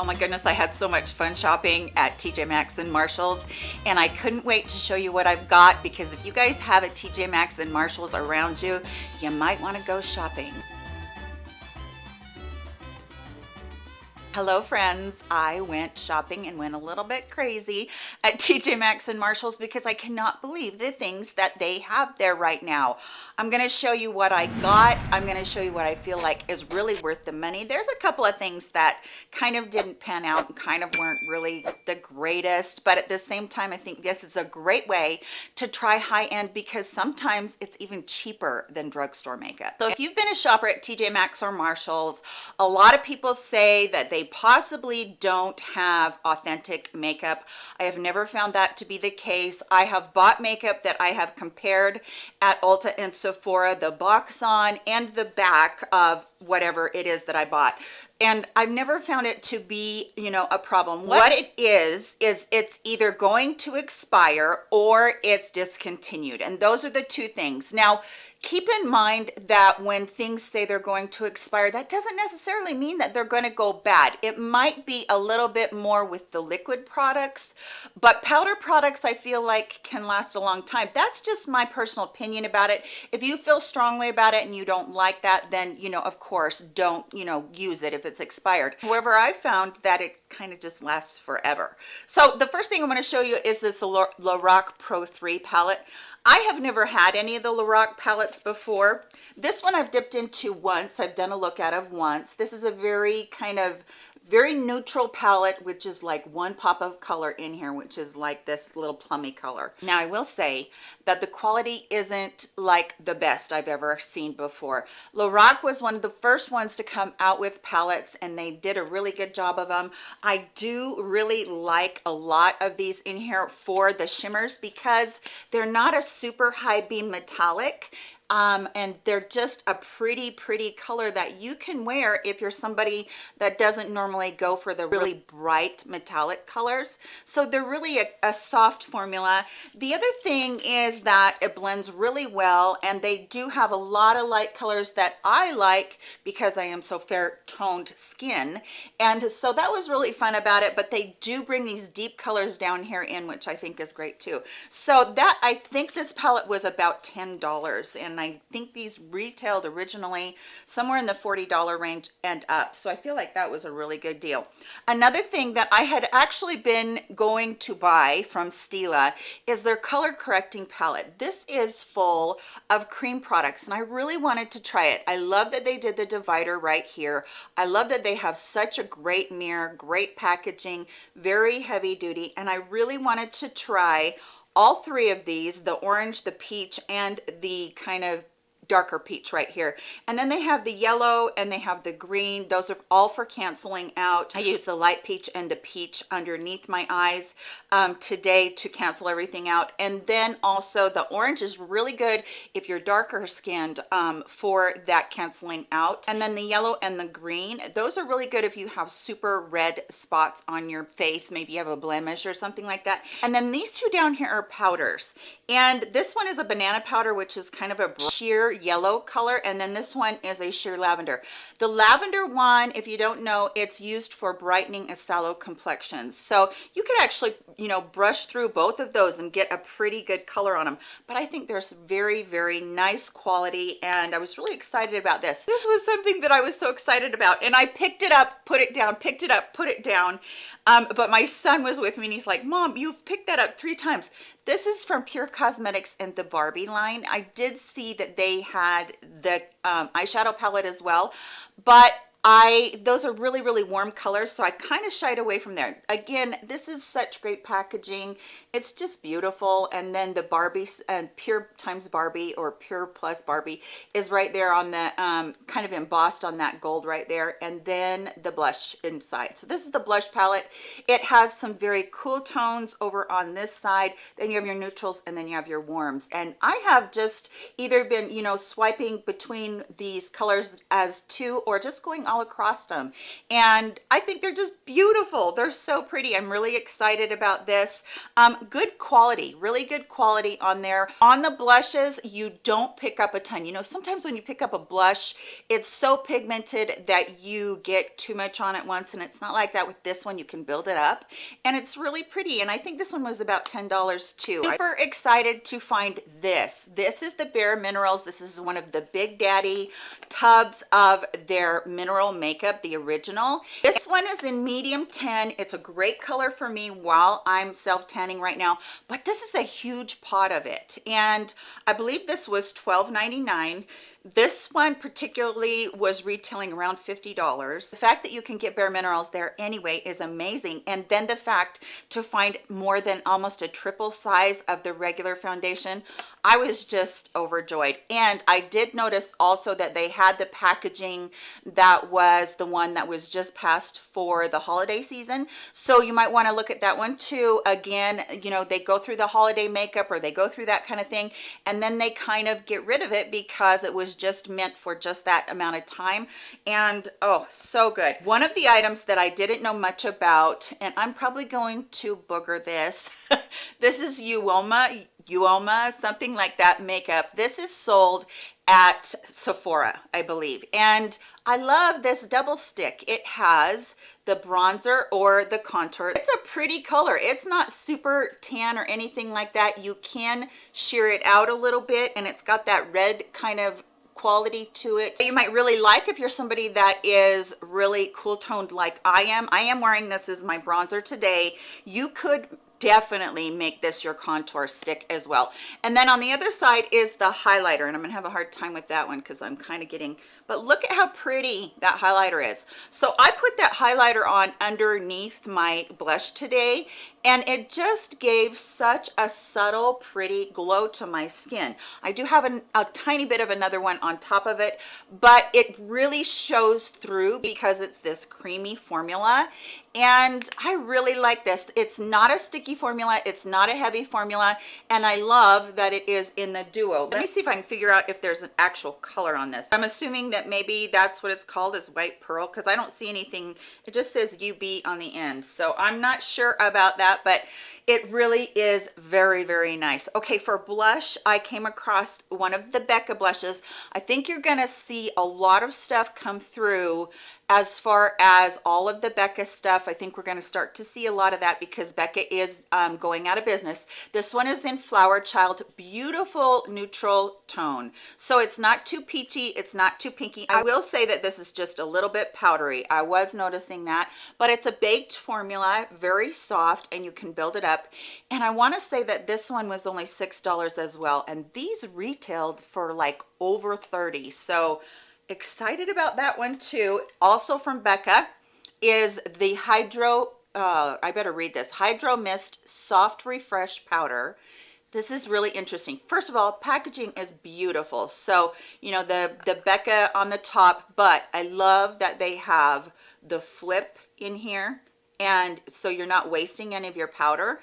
Oh my goodness, I had so much fun shopping at TJ Maxx and Marshalls and I couldn't wait to show you what I've got because if you guys have a TJ Maxx and Marshalls around you, you might want to go shopping. Hello friends, I went shopping and went a little bit crazy at TJ Maxx and Marshalls because I cannot believe the things that they have there right now. I'm going to show you what I got. I'm going to show you what I feel like is really worth the money. There's a couple of things that kind of didn't pan out and kind of weren't really the greatest, but at the same time, I think this is a great way to try high end because sometimes it's even cheaper than drugstore makeup. So if you've been a shopper at TJ Maxx or Marshalls, a lot of people say that they possibly don't have authentic makeup. I have never found that to be the case. I have bought makeup that I have compared at Ulta and Sephora, the box on and the back of whatever it is that I bought. And I've never found it to be, you know, a problem. What it is, is it's either going to expire or it's discontinued. And those are the two things. Now, keep in mind that when things say they're going to expire that doesn't necessarily mean that they're going to go bad. It might be a little bit more with the liquid products but powder products i feel like can last a long time. That's just my personal opinion about it. If you feel strongly about it and you don't like that then you know of course don't you know use it if it's expired. However i found that it kind of just lasts forever. So the first thing i'm going to show you is this Lorac Pro 3 palette I have never had any of the Lorac palettes before. This one I've dipped into once. I've done a look at of once. This is a very kind of very neutral palette which is like one pop of color in here which is like this little plummy color. Now i will say that the quality isn't like the best i've ever seen before. Lorac was one of the first ones to come out with palettes and they did a really good job of them i do really like a lot of these in here for the shimmers because they're not a super high beam metallic um, and they're just a pretty pretty color that you can wear if you're somebody that doesn't normally go for the really bright metallic colors. So they're really a, a soft formula. The other thing is that it blends really well and they do have a lot of light colors that I like because I am so fair toned skin. And so that was really fun about it but they do bring these deep colors down here in which I think is great too. So that I think this palette was about ten dollars and and I think these retailed originally somewhere in the $40 range and up. So I feel like that was a really good deal. Another thing that I had actually been going to buy from Stila is their color correcting palette. This is full of cream products and I really wanted to try it. I love that they did the divider right here. I love that they have such a great mirror, great packaging, very heavy duty, and I really wanted to try all three of these the orange the peach and the kind of darker peach right here. And then they have the yellow and they have the green. Those are all for canceling out. I use the light peach and the peach underneath my eyes um, today to cancel everything out. And then also the orange is really good if you're darker skinned um, for that canceling out. And then the yellow and the green those are really good if you have super red spots on your face. Maybe you have a blemish or something like that. And then these two down here are powders. And this one is a banana powder which is kind of a sheer yellow color and then this one is a sheer lavender. The lavender one if you don't know it's used for brightening a sallow complexions so you could actually you know brush through both of those and get a pretty good color on them but i think there's very very nice quality and i was really excited about this. This was something that i was so excited about and i picked it up put it down picked it up put it down. Um, but my son was with me and he's like mom you've picked that up three times this is from pure cosmetics and the barbie line. I did see that they had the um, eyeshadow palette as well but I those are really really warm colors so I kind of shied away from there. Again this is such great packaging. It's just beautiful and then the Barbie and pure times Barbie or pure plus Barbie is right there on the um, kind of embossed on that gold right there and then the blush inside. So this is the blush palette. It has some very cool tones over on this side. Then you have your neutrals and then you have your warms. And I have just either been you know swiping between these colors as two or just going all across them. And i think they're just beautiful. They're so pretty. I'm really excited about this. Um, good quality really good quality on there. On the blushes you don't pick up a ton. You know sometimes when you pick up a blush it's so pigmented that you get too much on at once. And it's not like that with this one. You can build it up. And it's really pretty. And i think this one was about ten dollars too. Super excited to find this. This is the bare minerals. This is one of the big daddy tubs of their mineral makeup the original. This one is in medium 10 it's a great color for me while i'm self tanning right now but this is a huge pot of it. And i believe this was $12.99 this one particularly was retailing around $50. The fact that you can get Bare Minerals there anyway is amazing. And then the fact to find more than almost a triple size of the regular foundation, I was just overjoyed. And I did notice also that they had the packaging that was the one that was just passed for the holiday season. So you might want to look at that one too. Again, you know, they go through the holiday makeup or they go through that kind of thing and then they kind of get rid of it because it just meant for just that amount of time and oh so good one of the items that i didn't know much about and i'm probably going to booger this this is uoma uoma something like that makeup this is sold at Sephora, I believe. And I love this double stick. It has the bronzer or the contour. It's a pretty color. It's not super tan or anything like that. You can sheer it out a little bit and it's got that red kind of quality to it. You might really like if you're somebody that is really cool toned like i am. I am wearing this as my bronzer today. You could definitely make this your contour stick as well. And then on the other side is the highlighter and i'm gonna have a hard time with that one because i'm kind of getting but look at how pretty that highlighter is. So i put that highlighter on underneath my blush today and it just gave such a subtle pretty glow to my skin. I do have an, a tiny bit of another one on top of it but it really shows through because it's this creamy formula. And i really like this. It's not a sticky formula. It's not a heavy formula. And i love that it is in the duo. Let me see if i can figure out if there's an actual color on this. I'm assuming that maybe that's what it's called is white pearl because i don't see anything it just says ub on the end. So i'm not sure about that but it really is very very nice. Okay for blush i came across one of the becca blushes. I think you're gonna see a lot of stuff come through as far as all of the becca stuff i think we're going to start to see a lot of that because becca is um, going out of business. This one is in flower child beautiful neutral tone. So it's not too peachy it's not too pinky. I will say that this is just a little bit powdery. I was noticing that but it's a baked formula very soft and you can build it up. And i want to say that this one was only six dollars as well and these retailed for like over 30 so excited about that one too. Also from becca is the hydro uh, i better read this hydro mist soft refresh powder. This is really interesting. First of all packaging is beautiful. So you know the the becca on the top but i love that they have the flip in here. And so you're not wasting any of your powder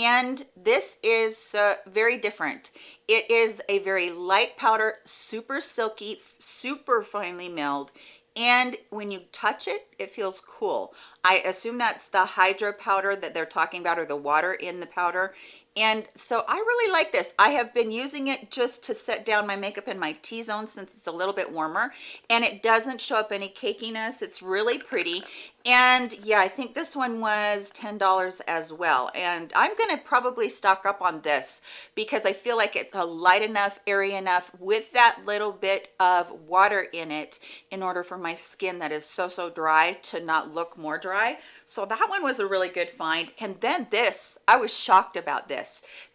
and this is uh, very different. It is a very light powder super silky super finely milled. And when you touch it it feels cool. I assume that's the hydro powder that they're talking about or the water in the powder and so I really like this. I have been using it just to set down my makeup in my T-zone since it's a little bit warmer and it doesn't show up any cakiness. It's really pretty. And yeah, I think this one was $10 as well. And I'm gonna probably stock up on this because I feel like it's a light enough, airy enough with that little bit of water in it in order for my skin that is so, so dry to not look more dry. So that one was a really good find. And then this, I was shocked about this.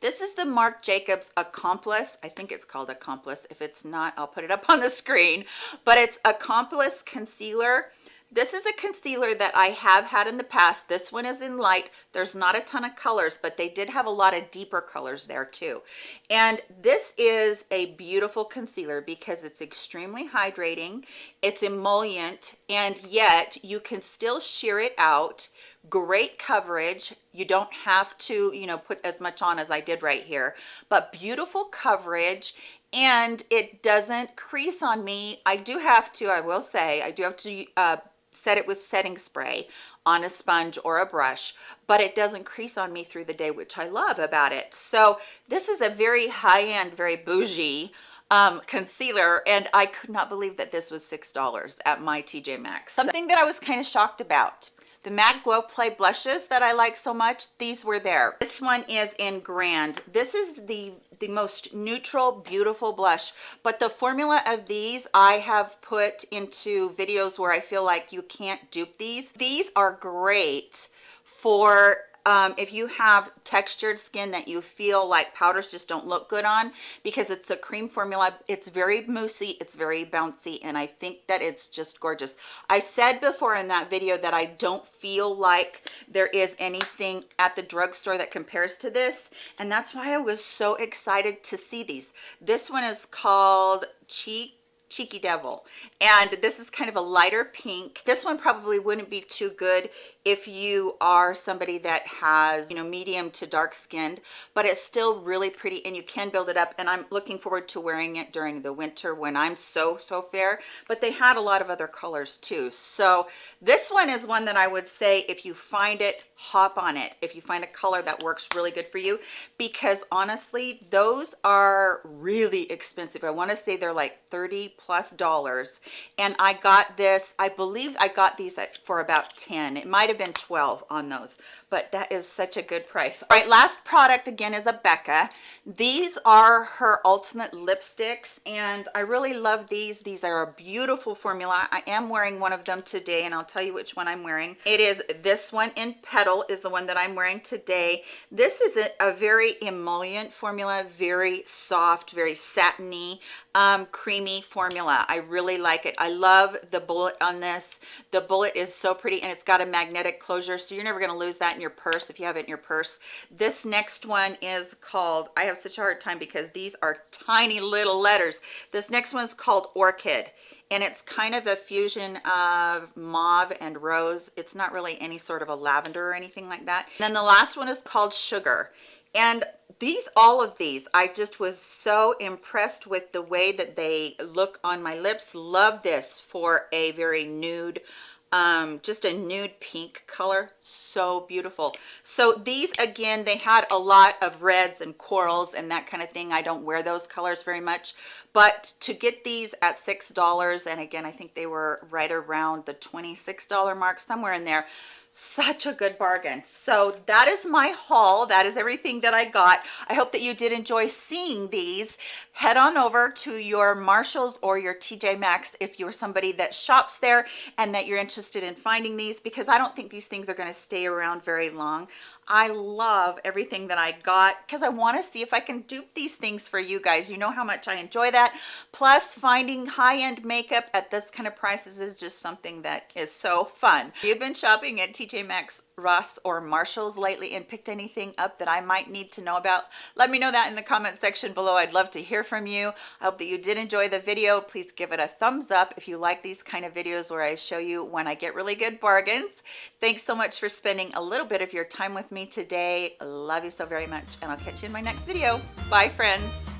This is the Marc Jacobs Accomplice. I think it's called Accomplice. If it's not, I'll put it up on the screen. But it's Accomplice Concealer. This is a concealer that I have had in the past. This one is in light. There's not a ton of colors, but they did have a lot of deeper colors there too. And this is a beautiful concealer because it's extremely hydrating. It's emollient, and yet you can still sheer it out great coverage. You don't have to you know put as much on as i did right here but beautiful coverage and it doesn't crease on me. I do have to i will say i do have to uh, set it with setting spray on a sponge or a brush but it doesn't crease on me through the day which i love about it. So this is a very high-end very bougie um, concealer and I could not believe that this was six dollars at my TJ Maxx. Something that I was kind of shocked about the MAC Glow Play blushes that I like so much, these were there. This one is in Grand. This is the the most neutral beautiful blush but the formula of these i have put into videos where i feel like you can't dupe these these are great for um, if you have textured skin that you feel like powders just don't look good on because it's a cream formula it's very moussey it's very bouncy and i think that it's just gorgeous. I said before in that video that i don't feel like there is anything at the drugstore that compares to this and that's why i was so excited to see these. This one is called cheek cheeky devil and this is kind of a lighter pink. This one probably wouldn't be too good if you are somebody that has you know medium to dark skinned but it's still really pretty and you can build it up and i'm looking forward to wearing it during the winter when i'm so so fair but they had a lot of other colors too. So this one is one that i would say if you find it hop on it. If you find a color that works really good for you because honestly those are really expensive. I want to say they're like 30 plus dollars and i got this i believe i got these at for about 10 it might have been 12 on those but that is such a good price. All right last product again is a becca. These are her ultimate lipsticks and i really love these. These are a beautiful formula. I am wearing one of them today and i'll tell you which one i'm wearing. It is this one in petal is the one that i'm wearing today. This is a, a very emollient formula very soft very satiny um, creamy formula. I really like it. I love the bullet on this. The bullet is so pretty and it's got a magnetic closure so you're never going to lose that in your purse if you have it in your purse. This next one is called i have such a hard time because these are tiny little letters. This next one is called orchid and it's kind of a fusion of mauve and rose. It's not really any sort of a lavender or anything like that. And then the last one is called sugar and these all of these i just was so impressed with the way that they look on my lips. Love this for a very nude um just a nude pink color so beautiful. So these again they had a lot of reds and corals and that kind of thing. I don't wear those colors very much but to get these at six dollars and again i think they were right around the 26 dollar mark somewhere in there such a good bargain so that is my haul that is everything that i got i hope that you did enjoy seeing these head on over to your marshalls or your tj maxx if you're somebody that shops there and that you're interested in finding these because i don't think these things are going to stay around very long I love everything that I got because I want to see if I can dupe these things for you guys. You know how much I enjoy that. Plus finding high-end makeup at this kind of prices is just something that is so fun. You've been shopping at TJ Maxx Ross or Marshalls lately and picked anything up that I might need to know about, let me know that in the comment section below. I'd love to hear from you. I hope that you did enjoy the video. Please give it a thumbs up if you like these kind of videos where I show you when I get really good bargains. Thanks so much for spending a little bit of your time with me today. Love you so very much and I'll catch you in my next video. Bye friends.